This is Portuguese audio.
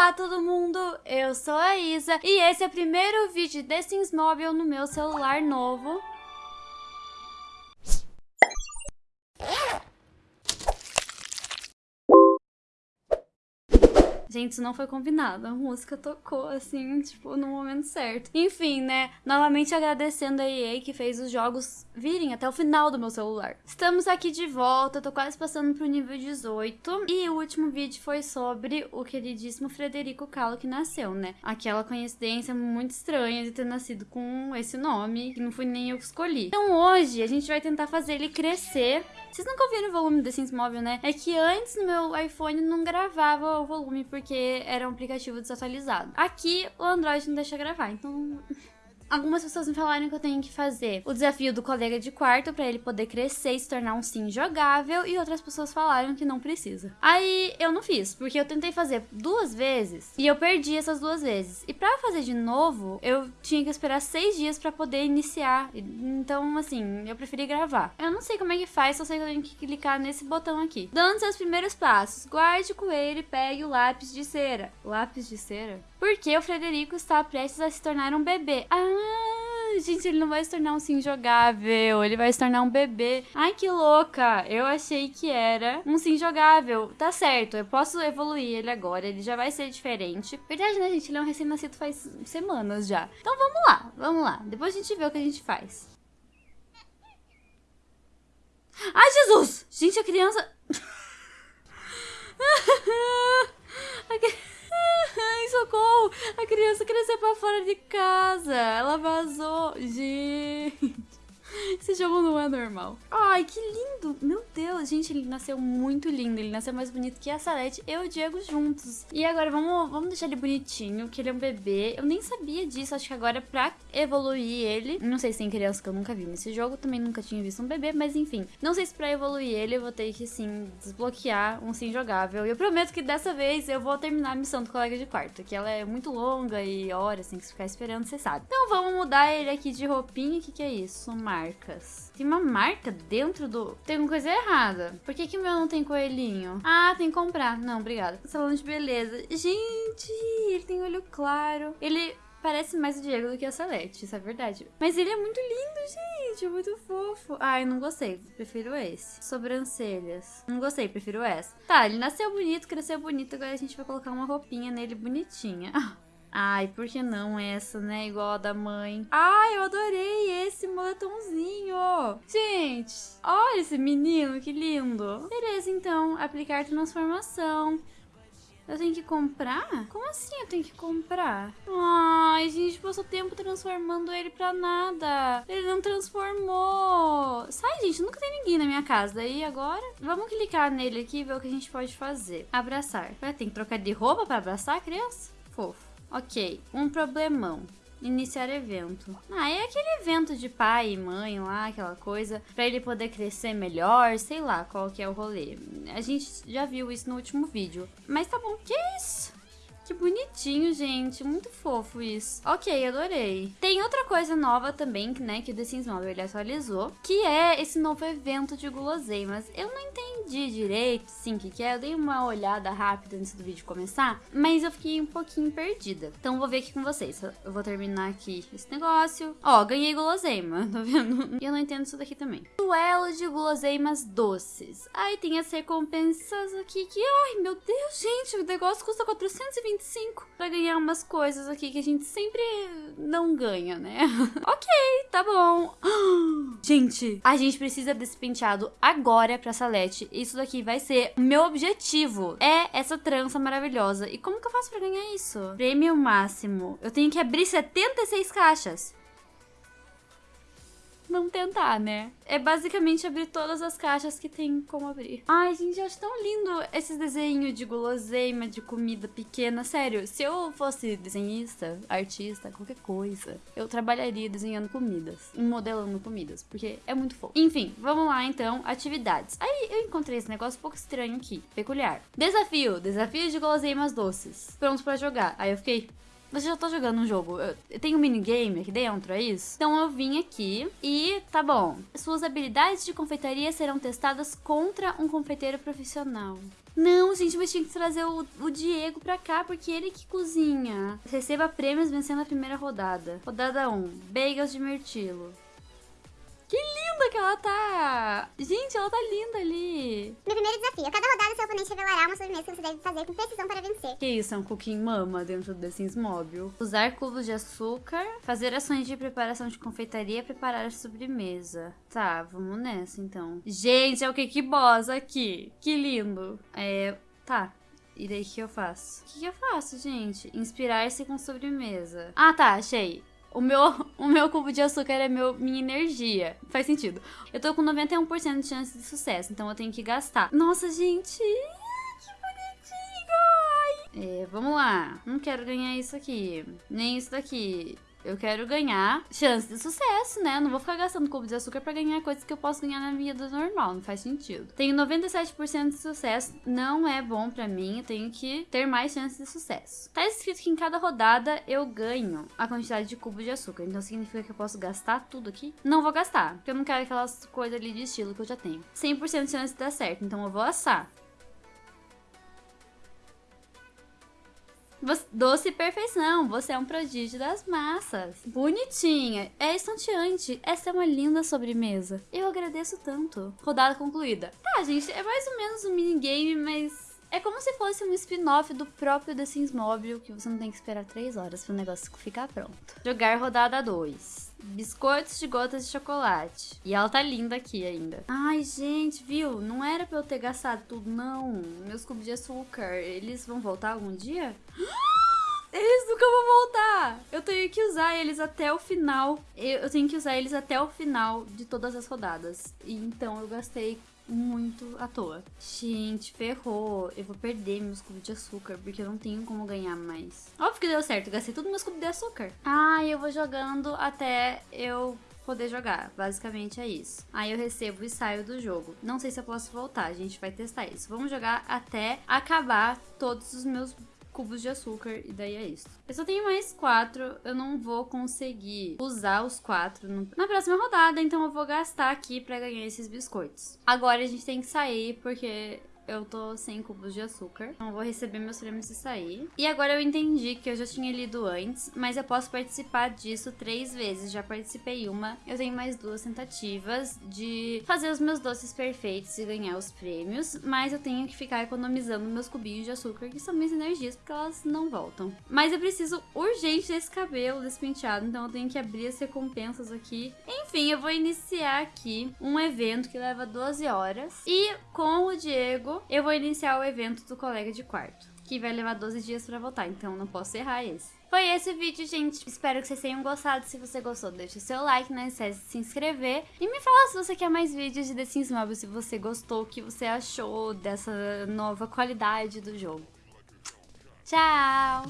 Olá todo mundo, eu sou a Isa e esse é o primeiro vídeo de Sims Mobile no meu celular novo. Gente, isso não foi combinado. A música tocou, assim, tipo, no momento certo. Enfim, né? Novamente agradecendo a EA que fez os jogos virem até o final do meu celular. Estamos aqui de volta, tô quase passando pro nível 18. E o último vídeo foi sobre o queridíssimo Frederico Calo que nasceu, né? Aquela coincidência muito estranha de ter nascido com esse nome, que não fui nem eu que escolhi. Então hoje a gente vai tentar fazer ele crescer. Vocês nunca ouviram o volume do Sims Mobile, né? É que antes no meu iPhone não gravava o volume, porque porque era um aplicativo desatualizado. Aqui o Android não deixa gravar, então Algumas pessoas me falaram que eu tenho que fazer o desafio do colega de quarto para ele poder crescer e se tornar um sim jogável, e outras pessoas falaram que não precisa. Aí eu não fiz, porque eu tentei fazer duas vezes e eu perdi essas duas vezes. E para fazer de novo, eu tinha que esperar seis dias para poder iniciar. Então, assim, eu preferi gravar. Eu não sei como é que faz, só sei que eu tenho que clicar nesse botão aqui. Dando seus primeiros passos, guarde o coelho e pegue o lápis de cera. Lápis de cera? Porque o Frederico está prestes a se tornar um bebê. Ah, gente, ele não vai se tornar um sim jogável, ele vai se tornar um bebê. Ai, que louca! Eu achei que era um sim jogável. Tá certo, eu posso evoluir ele agora, ele já vai ser diferente. Verdade, né, gente? Ele é um recém-nascido faz semanas já. Então vamos lá, vamos lá. Depois a gente vê o que a gente faz. Ai, Jesus! Gente, a criança... Ai, socorro! A criança cresceu pra fora de casa. Ela vazou. Gente. Esse jogo não é normal. Ai, que lindo. Meu Deus, gente, ele nasceu muito lindo. Ele nasceu mais bonito que a Salete e o Diego juntos. E agora, vamos, vamos deixar ele bonitinho, que ele é um bebê. Eu nem sabia disso. Acho que agora é pra evoluir ele... Não sei se tem criança que eu nunca vi nesse jogo. Também nunca tinha visto um bebê, mas enfim. Não sei se pra evoluir ele eu vou ter que, sim, desbloquear um sim jogável. E eu prometo que dessa vez eu vou terminar a missão do colega de quarto, que ela é muito longa e horas, tem que ficar esperando, você sabe. Então vamos mudar ele aqui de roupinha. O que, que é isso? Mar Tem uma marca dentro do... Tem uma coisa errada. Por que que o meu não tem coelhinho? Ah, tem que comprar. Não, obrigada. Salão de beleza. Gente, ele tem olho claro. Ele parece mais o Diego do que a Salete, isso é verdade. Mas ele é muito lindo, gente, é muito fofo. Ai, não gostei, prefiro esse. Sobrancelhas, não gostei, prefiro essa. Tá, ele nasceu bonito, cresceu bonito, agora a gente vai colocar uma roupinha nele bonitinha. Ai, por que não essa, né? Igual a da mãe. Ai, eu adorei esse moletomzinho. Gente, olha esse menino, que lindo. Beleza, então, aplicar transformação. Eu tenho que comprar? Como assim eu tenho que comprar? Ai, gente, passou tempo transformando ele pra nada. Ele não transformou. Sai, gente, nunca tem ninguém na minha casa. Daí agora, vamos clicar nele aqui e ver o que a gente pode fazer. Abraçar. Ué, tem que trocar de roupa pra abraçar a criança? Fofo. Ok, um problemão. Iniciar evento. Ah, é aquele evento de pai e mãe lá, aquela coisa, pra ele poder crescer melhor, sei lá qual que é o rolê. A gente já viu isso no último vídeo. Mas tá bom, que isso? Que bonitinho, gente. Muito fofo isso. Ok, adorei. Tem outra coisa nova também, né, que o The Sims Mobile atualizou, que é esse novo evento de guloseimas. Eu não entendi direito, sim, o que, que é. Eu dei uma olhada rápida antes do vídeo começar, mas eu fiquei um pouquinho perdida. Então vou ver aqui com vocês. Eu vou terminar aqui esse negócio. Ó, ganhei guloseima, tá vendo? E eu não entendo isso daqui também. Duelo de guloseimas doces. Aí tem as recompensas aqui que... Ai, meu Deus, gente, o negócio custa 420 25 pra ganhar umas coisas aqui que a gente sempre não ganha, né? ok, tá bom. Gente, a gente precisa desse penteado agora pra Salete. Isso daqui vai ser meu objetivo. É essa trança maravilhosa. E como que eu faço pra ganhar isso? Prêmio máximo. Eu tenho que abrir 76 caixas não tentar, né? É basicamente abrir todas as caixas que tem como abrir. Ai, gente, eu acho tão lindo esses desenhos de guloseima, de comida pequena. Sério, se eu fosse desenhista, artista, qualquer coisa, eu trabalharia desenhando comidas, modelando comidas, porque é muito fofo. Enfim, vamos lá então, atividades. Aí eu encontrei esse negócio um pouco estranho aqui, peculiar. Desafio, desafio de guloseimas doces. Pronto pra jogar. Aí eu fiquei, Você já tá jogando um jogo. Tenho um minigame aqui dentro, é isso? Então eu vim aqui e tá bom. Suas habilidades de confeitaria serão testadas contra um confeiteiro profissional. Não, gente, mas tinha que trazer o, o, Diego pra cá, porque ele que cozinha. Receba prêmios vencendo a primeira rodada. Rodada 1. Bagels de mirtilo. Que que ela tá! Gente, ela tá linda ali. Meu primeiro desafio. A cada rodada, seu oponente revelará uma sobremesa que você deve fazer com precisão para vencer. Que isso, é um cooking mama dentro do The Sims Mobile. Usar cubos de açúcar, fazer ações de preparação de confeitaria, preparar a sobremesa. Tá, vamos nessa então. Gente, é o Cake Boss aqui. Que lindo. É, tá. E daí o que eu faço? O que eu faço, gente? Inspirar-se com sobremesa. Ah, tá, achei. O meu, o meu cubo de açúcar é meu, minha energia. Faz sentido. Eu tô com 91% de chance de sucesso, então eu tenho que gastar. Nossa, gente! Que bonitinho! É, vamos lá. Não quero ganhar isso aqui. Nem isso daqui. Eu quero ganhar chance de sucesso, né? não vou ficar gastando cubo de açúcar para ganhar coisas que eu posso ganhar na vida normal, não faz sentido. Tenho 97% de sucesso, não é bom para mim, eu tenho que ter mais chances de sucesso. Tá escrito que em cada rodada eu ganho a quantidade de cubo de açúcar, então significa que eu posso gastar tudo aqui? Não vou gastar, porque eu não quero aquelas coisas ali de estilo que eu já tenho. 100% de chance de dar certo, então eu vou assar. Doce perfeição, você é um prodígio das massas. Bonitinha, é estonteante. Essa é uma linda sobremesa. Eu agradeço tanto. Rodada concluída. Tá, gente, é mais ou menos um minigame, mas é como se fosse um spin-off do próprio The Sims Mobile, que você não tem que esperar 3 horas pro negócio ficar pronto. Jogar rodada 2 biscoitos de gotas de chocolate. E ela tá linda aqui ainda. Ai, gente, viu? Não era pra eu ter gastado tudo, não. Meus cubos de açúcar, eles vão voltar algum dia? Eles nunca vão voltar! Eu tenho que usar eles até o final. Eu tenho que usar eles até o final de todas as rodadas. E então eu gastei muito à toa. Gente, ferrou. Eu vou perder meus cubos de açúcar, porque eu não tenho como ganhar mais. Óbvio que deu certo, gastei tudo meus cubos de açúcar. Ah, eu vou jogando até eu poder jogar. Basicamente é isso. Aí eu recebo e saio do jogo. Não sei se eu posso voltar, a gente vai testar isso. Vamos jogar até acabar todos os meus cubos de açúcar e daí é isso. Eu só tenho mais quatro, eu não vou conseguir usar os quatro no... na próxima rodada, então eu vou gastar aqui pra ganhar esses biscoitos. Agora a gente tem que sair porque eu tô sem cubos de açúcar. Então vou receber meus prêmios e sair. E agora eu entendi que eu já tinha lido antes, mas eu posso participar disso três vezes. Já participei uma. Eu tenho mais duas tentativas de fazer os meus doces perfeitos e ganhar os prêmios. Mas eu tenho que ficar economizando meus cubinhos de açúcar, que são minhas energias, porque elas não voltam. Mas eu preciso urgente desse cabelo, desse penteado, então eu tenho que abrir as recompensas aqui. Enfim, eu vou iniciar aqui um evento que leva 12 horas. E com o Diego, eu vou iniciar o evento do colega de quarto, que vai levar 12 dias para voltar, então não posso errar esse. Foi esse o vídeo, gente. Espero que vocês tenham gostado. Se você gostou, deixa o seu like, não esquece de se inscrever. E me fala se você quer mais vídeos de The Sims Mobile, se você gostou, o que você achou dessa nova qualidade do jogo. Tchau!